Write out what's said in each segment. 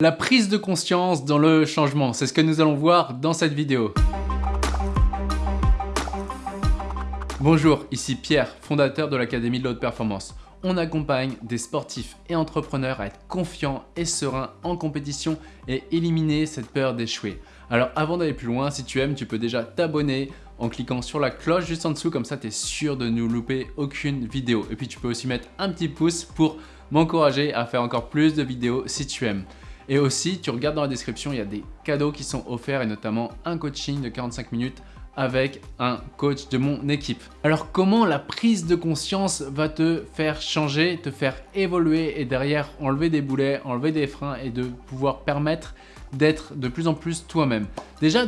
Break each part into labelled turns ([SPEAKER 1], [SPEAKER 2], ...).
[SPEAKER 1] La prise de conscience dans le changement, c'est ce que nous allons voir dans cette vidéo. Bonjour, ici Pierre, fondateur de l'Académie de l'Haute Performance. On accompagne des sportifs et entrepreneurs à être confiants et sereins en compétition et éliminer cette peur d'échouer. Alors avant d'aller plus loin, si tu aimes, tu peux déjà t'abonner en cliquant sur la cloche juste en dessous, comme ça tu es sûr de ne louper aucune vidéo. Et puis tu peux aussi mettre un petit pouce pour m'encourager à faire encore plus de vidéos si tu aimes. Et aussi, tu regardes dans la description, il y a des cadeaux qui sont offerts et notamment un coaching de 45 minutes avec un coach de mon équipe. Alors comment la prise de conscience va te faire changer, te faire évoluer et derrière enlever des boulets, enlever des freins et de pouvoir permettre d'être de plus en plus toi-même? Déjà,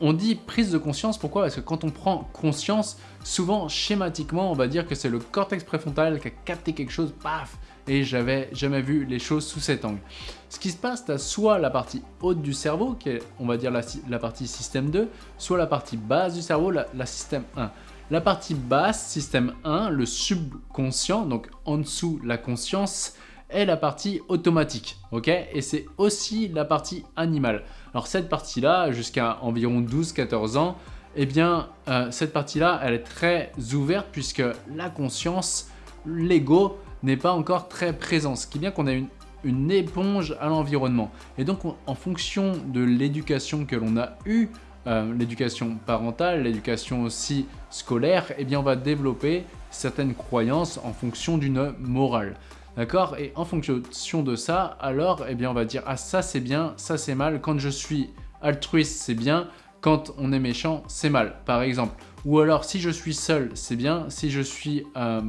[SPEAKER 1] on dit prise de conscience, pourquoi? Parce que quand on prend conscience, souvent schématiquement, on va dire que c'est le cortex préfrontal qui a capté quelque chose, paf, et j'avais jamais vu les choses sous cet angle. Ce qui se passe, tu as soit la partie haute du cerveau, qui est on va dire la, partie système 2, soit la partie basse du cerveau, la, système 1. La partie basse, système 1, le subconscient, donc en dessous la conscience, est la partie automatique, ok? Et c'est aussi la partie animale. Alors cette partie-là, jusqu'à environ 12-14 ans, eh bien euh, cette partie-là, elle est très ouverte puisque la conscience, l'ego, n'est pas encore très présent. Ce qui est qu'on a une, une éponge à l'environnement. Et donc en fonction de l'éducation que l'on a eue, euh, l'éducation parentale, l'éducation aussi scolaire, eh bien on va développer certaines croyances en fonction d'une morale. D'accord? Et en fonction de ça, alors, eh bien, on va dire « Ah, ça c'est bien, ça c'est mal. Quand je suis altruiste, c'est bien. Quand on est méchant, c'est mal. » Par exemple. Ou alors, si je suis seul, c'est bien. Si je suis euh,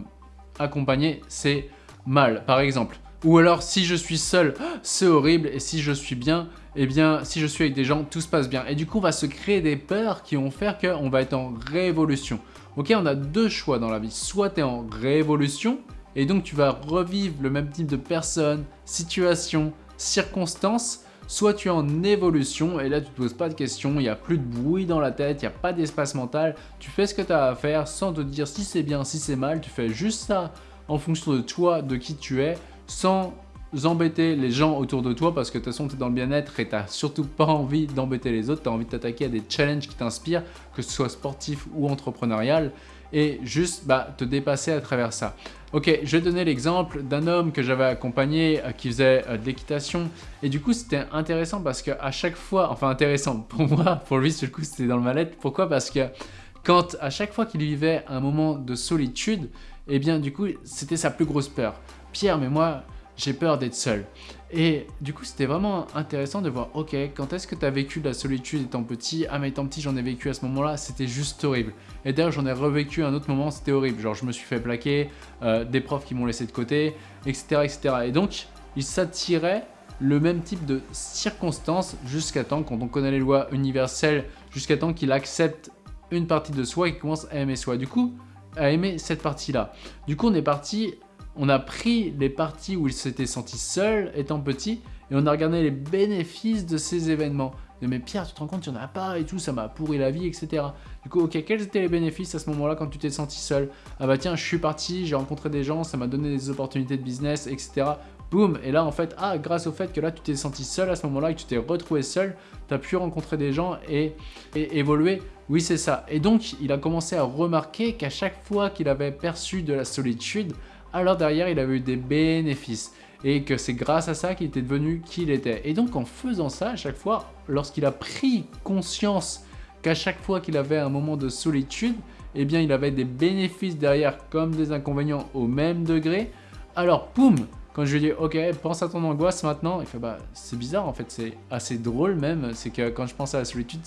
[SPEAKER 1] accompagné, c'est mal. Par exemple. Ou alors, si je suis seul, c'est horrible. Et si je suis bien, eh bien, si je suis avec des gens, tout se passe bien. Et du coup, on va se créer des peurs qui vont faire qu'on va être en révolution. Ok, on a deux choix dans la vie. Soit tu es en révolution, et donc tu vas revivre le même type de personnes, situations, circonstances, soit tu es en évolution et là tu te poses pas de questions, il n'y a plus de bruit dans la tête, il n'y a pas d'espace mental, tu fais ce que tu as à faire sans te dire si c'est bien, si c'est mal, tu fais juste ça en fonction de toi, de qui tu es, sans embêter les gens autour de toi parce que de toute façon tu es dans le bien-être et tu n'as surtout pas envie d'embêter les autres, tu as envie de t'attaquer à des challenges qui t'inspirent, que ce soit sportif ou entrepreneurial et juste bah, te dépasser à travers ça. Ok, je vais donner l'exemple d'un homme que j'avais accompagné euh, qui faisait euh, de l'équitation et du coup c'était intéressant parce que à chaque fois, enfin intéressant pour moi, pour lui du coup c'était dans le mal-être. Pourquoi? Parce que quand à chaque fois qu'il vivait un moment de solitude, eh bien du coup c'était sa plus grosse peur. Pierre, mais moi j'ai peur d'être seul. Et du coup, c'était vraiment intéressant de voir, ok, quand est-ce que tu as vécu de la solitude étant petit? Ah mais étant petit, j'en ai vécu à ce moment-là, c'était juste horrible. Et d'ailleurs, j'en ai revécu un autre moment, c'était horrible. Genre, je me suis fait plaquer, euh, des profs qui m'ont laissé de côté, etc. etc. Et donc, il s'attirait le même type de circonstances jusqu'à temps, quand on connaît les lois universelles, jusqu'à temps qu'il accepte une partie de soi et qu'il commence à aimer soi. Du coup, à aimer cette partie-là. Du coup, on est parti on a pris les parties où il s'était senti seul étant petit et on a regardé les bénéfices de ces événements. Mais Pierre, tu te rends compte, il n'y en a pas et tout, ça m'a pourri la vie, etc. Du coup, ok, quels étaient les bénéfices à ce moment-là quand tu t'es senti seul? Ah bah tiens, je suis parti, j'ai rencontré des gens, ça m'a donné des opportunités de business, etc. Boum Et là, en fait, ah, grâce au fait que là, tu t'es senti seul à ce moment-là et que tu t'es retrouvé seul, tu as pu rencontrer des gens et, et évoluer. Oui, c'est ça. Et donc, il a commencé à remarquer qu'à chaque fois qu'il avait perçu de la solitude, alors derrière il avait eu des bénéfices et que c'est grâce à ça qu'il était devenu qui il était. Et donc en faisant ça, à chaque fois, lorsqu'il a pris conscience qu'à chaque fois qu'il avait un moment de solitude, eh bien il avait des bénéfices derrière comme des inconvénients au même degré, alors poum quand je lui dis ok pense à ton angoisse maintenant, il fait bah c'est bizarre en fait, c'est assez drôle même, c'est que quand je pense à la solitude,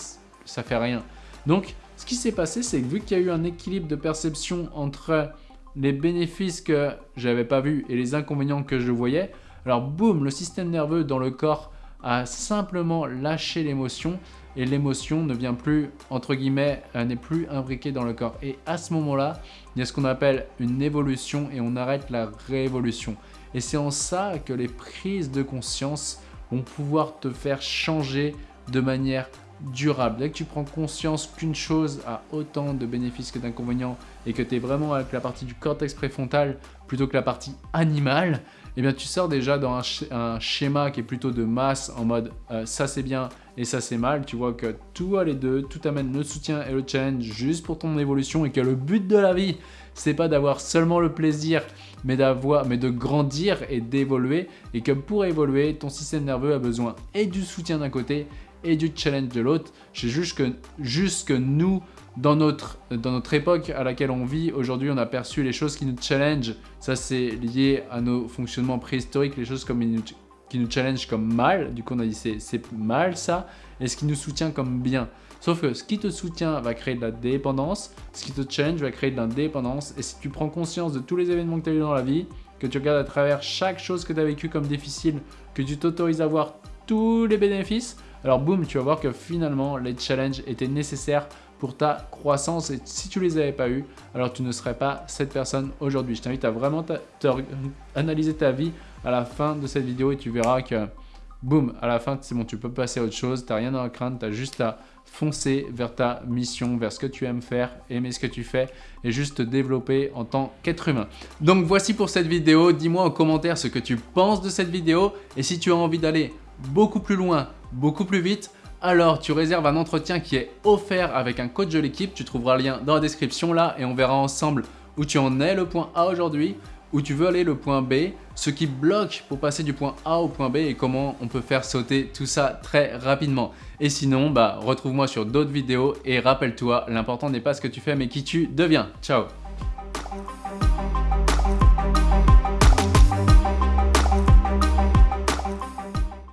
[SPEAKER 1] ça fait rien. Donc ce qui s'est passé c'est que vu qu'il y a eu un équilibre de perception entre les bénéfices que j'avais pas vus et les inconvénients que je voyais, alors boum, le système nerveux dans le corps a simplement lâché l'émotion et l'émotion ne vient plus, entre guillemets, n'est plus imbriquée dans le corps. Et à ce moment-là, il y a ce qu'on appelle une évolution et on arrête la révolution. Et c'est en ça que les prises de conscience vont pouvoir te faire changer de manière durable. Dès que tu prends conscience qu'une chose a autant de bénéfices que d'inconvénients et que tu es vraiment avec la partie du cortex préfrontal plutôt que la partie animale, eh bien tu sors déjà dans un, schéma qui est plutôt de masse en mode euh, ça c'est bien et ça c'est mal. Tu vois que tout a les deux, tout amène le soutien et le challenge juste pour ton évolution et que le but de la vie, c'est pas d'avoir seulement le plaisir, mais d'avoir, mais de grandir et d'évoluer et que pour évoluer, ton système nerveux a besoin et du soutien d'un côté et du challenge de l'autre. C'est juste que, juste que nous, dans notre, dans notre époque à laquelle on vit, aujourd'hui, on a perçu les choses qui nous challenge. Ça, c'est lié à nos fonctionnements préhistoriques, les choses comme qui nous challenge comme mal. Du coup, on a dit c'est mal ça. Et ce qui nous soutient comme bien. Sauf que ce qui te soutient va créer de la dépendance, ce qui te challenge va créer de l'indépendance. Et si tu prends conscience de tous les événements que tu as eu dans la vie, que tu regardes à travers chaque chose que tu as vécu comme difficile, que tu t'autorises à voir tous les bénéfices, alors boum, tu vas voir que finalement, les challenges étaient nécessaires pour ta croissance et si tu les avais pas eu, alors tu ne serais pas cette personne aujourd'hui. Je t'invite à vraiment analyser ta vie à la fin de cette vidéo et tu verras que boum, à la fin, c'est bon, tu peux passer à autre chose, tu n'as rien à craindre, tu as juste à foncer vers ta mission, vers ce que tu aimes faire, aimer ce que tu fais et juste te développer en tant qu'être humain. Donc voici pour cette vidéo, dis-moi en commentaire ce que tu penses de cette vidéo et si tu as envie d'aller beaucoup plus loin, beaucoup plus vite, alors tu réserves un entretien qui est offert avec un coach de l'équipe. Tu trouveras le lien dans la description là et on verra ensemble où tu en es le point A aujourd'hui, où tu veux aller le point B, ce qui bloque pour passer du point A au point B et comment on peut faire sauter tout ça très rapidement. Et sinon, bah, retrouve-moi sur d'autres vidéos et rappelle-toi, l'important n'est pas ce que tu fais mais qui tu deviens. Ciao